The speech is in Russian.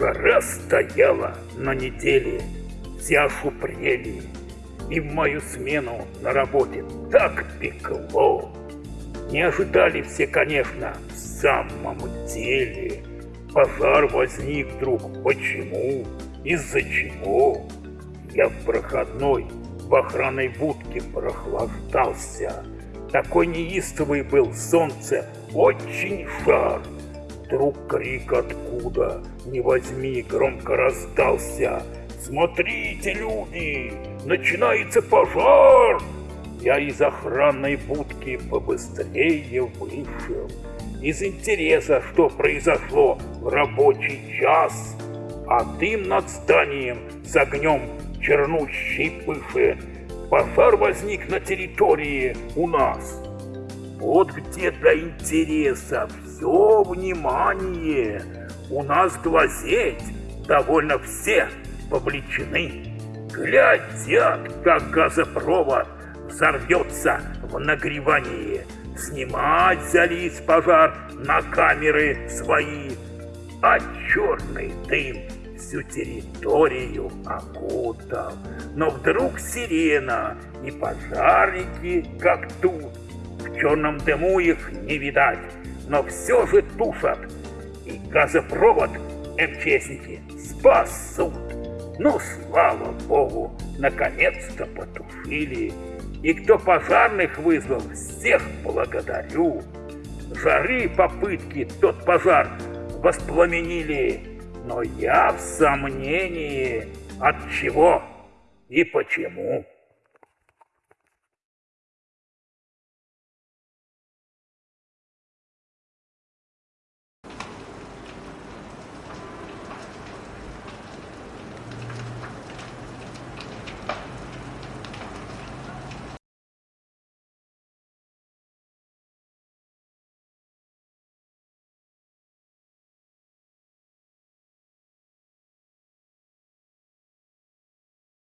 Жара стояла на неделе, все ошупрели, И в мою смену на работе так пекло. Не ожидали все, конечно, в самом деле. Пожар возник вдруг. Почему? Из-за чего? Я в проходной в охранной будке прохлаждался. Такой неистовый был солнце, очень жар. Вдруг крик откуда, не возьми, громко раздался. «Смотрите, люди, начинается пожар!» Я из охранной будки побыстрее вышел. Из интереса, что произошло в рабочий час. А дым над зданием с огнем чернущий пышет. Пожар возник на территории у нас. Вот где для интереса все внимание. У нас глазеть довольно все вовлечены. Глядят, как газопровод взорвется в нагревании. Снимать взялись пожар на камеры свои, а черный дым всю территорию окутал. Но вдруг сирена и пожарники, как тут, в черном дыму их не видать, но все же тушат. И газопровод МЧСники спасут. Ну, слава богу, наконец-то потушили. И кто пожарных вызвал, всех благодарю. Жары попытки тот пожар воспламенили, но я в сомнении, от чего и почему.